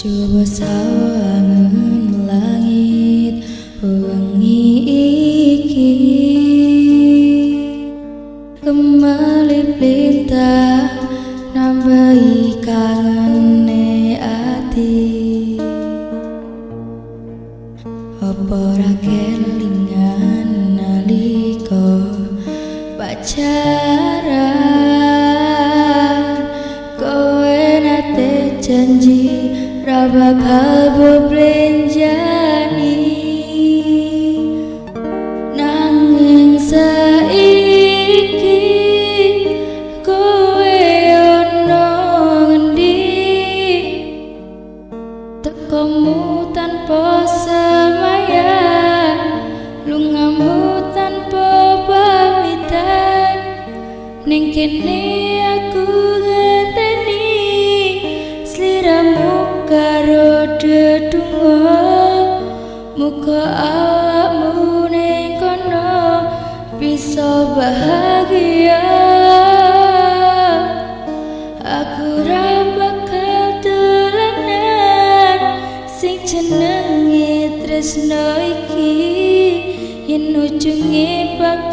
Coba sawangan langit wengi iki Kembali pelita nambahi kangene ati. Apa ra kelingan nalika pacaran kene aku ngenteni sliramu karo dedungo. Muka awakmu ning kono bisa bahagia. Aku ra bakal dolanan sing jenenge tresno iki. Yen ujunge bakalan